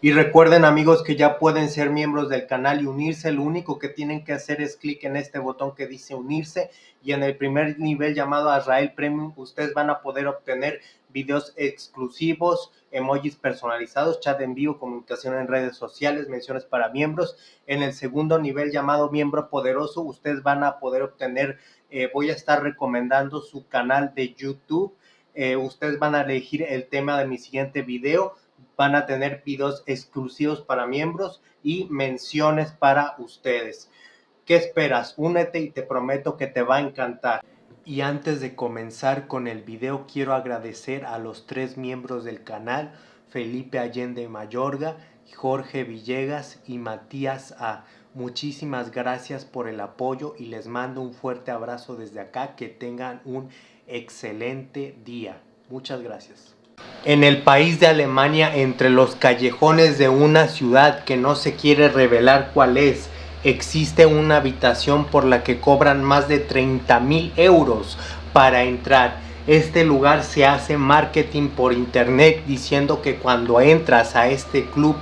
Y recuerden amigos que ya pueden ser miembros del canal y unirse. Lo único que tienen que hacer es clic en este botón que dice unirse y en el primer nivel llamado Azrael Premium ustedes van a poder obtener videos exclusivos, emojis personalizados, chat en vivo, comunicación en redes sociales, menciones para miembros. En el segundo nivel llamado miembro poderoso ustedes van a poder obtener, eh, voy a estar recomendando su canal de YouTube. Eh, ustedes van a elegir el tema de mi siguiente video van a tener videos exclusivos para miembros y menciones para ustedes. ¿Qué esperas? Únete y te prometo que te va a encantar. Y antes de comenzar con el video quiero agradecer a los tres miembros del canal, Felipe Allende Mayorga, Jorge Villegas y Matías A. Muchísimas gracias por el apoyo y les mando un fuerte abrazo desde acá. Que tengan un excelente día. Muchas gracias. En el país de Alemania, entre los callejones de una ciudad que no se quiere revelar cuál es, existe una habitación por la que cobran más de 30 mil euros para entrar. Este lugar se hace marketing por internet diciendo que cuando entras a este club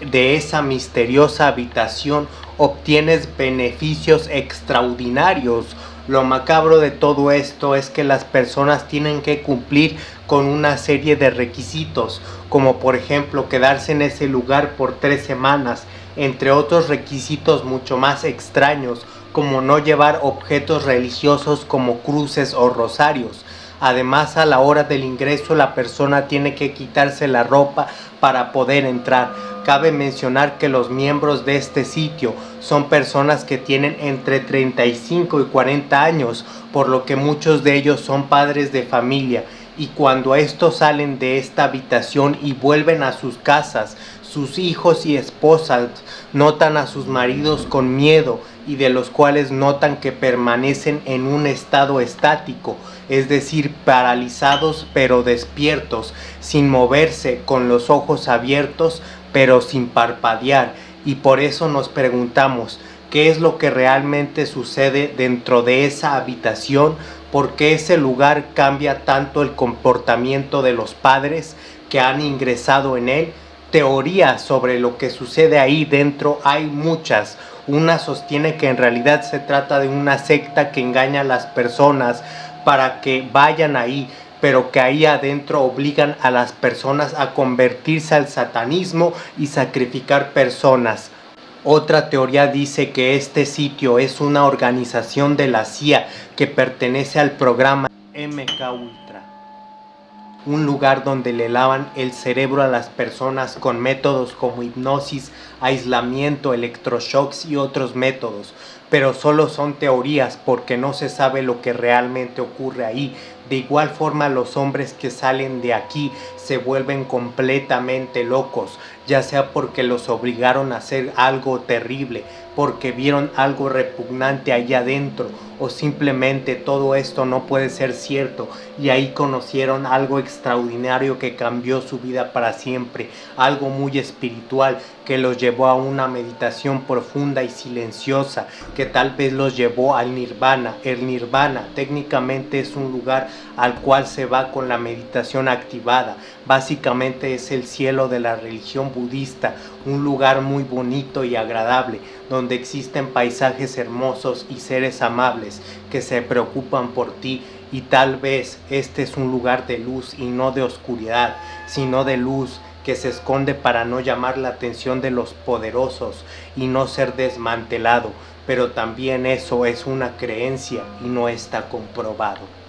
de esa misteriosa habitación obtienes beneficios extraordinarios. Lo macabro de todo esto es que las personas tienen que cumplir con una serie de requisitos, como por ejemplo quedarse en ese lugar por tres semanas, entre otros requisitos mucho más extraños, como no llevar objetos religiosos como cruces o rosarios. Además, a la hora del ingreso la persona tiene que quitarse la ropa para poder entrar. Cabe mencionar que los miembros de este sitio son personas que tienen entre 35 y 40 años, por lo que muchos de ellos son padres de familia y cuando estos salen de esta habitación y vuelven a sus casas, sus hijos y esposas notan a sus maridos con miedo y de los cuales notan que permanecen en un estado estático, es decir, paralizados pero despiertos, sin moverse, con los ojos abiertos pero sin parpadear. Y por eso nos preguntamos, ¿qué es lo que realmente sucede dentro de esa habitación por qué ese lugar cambia tanto el comportamiento de los padres que han ingresado en él. Teorías sobre lo que sucede ahí dentro hay muchas. Una sostiene que en realidad se trata de una secta que engaña a las personas para que vayan ahí, pero que ahí adentro obligan a las personas a convertirse al satanismo y sacrificar personas. Otra teoría dice que este sitio es una organización de la CIA que pertenece al programa MK Ultra. Un lugar donde le lavan el cerebro a las personas con métodos como hipnosis, aislamiento, electroshocks y otros métodos. Pero solo son teorías porque no se sabe lo que realmente ocurre ahí. De igual forma los hombres que salen de aquí se vuelven completamente locos ya sea porque los obligaron a hacer algo terrible, porque vieron algo repugnante allá adentro, o simplemente todo esto no puede ser cierto y ahí conocieron algo extraordinario que cambió su vida para siempre, algo muy espiritual que los llevó a una meditación profunda y silenciosa, que tal vez los llevó al nirvana. El nirvana técnicamente es un lugar al cual se va con la meditación activada, básicamente es el cielo de la religión budista, un lugar muy bonito y agradable, donde existen paisajes hermosos y seres amables que se preocupan por ti y tal vez este es un lugar de luz y no de oscuridad, sino de luz que se esconde para no llamar la atención de los poderosos y no ser desmantelado, pero también eso es una creencia y no está comprobado.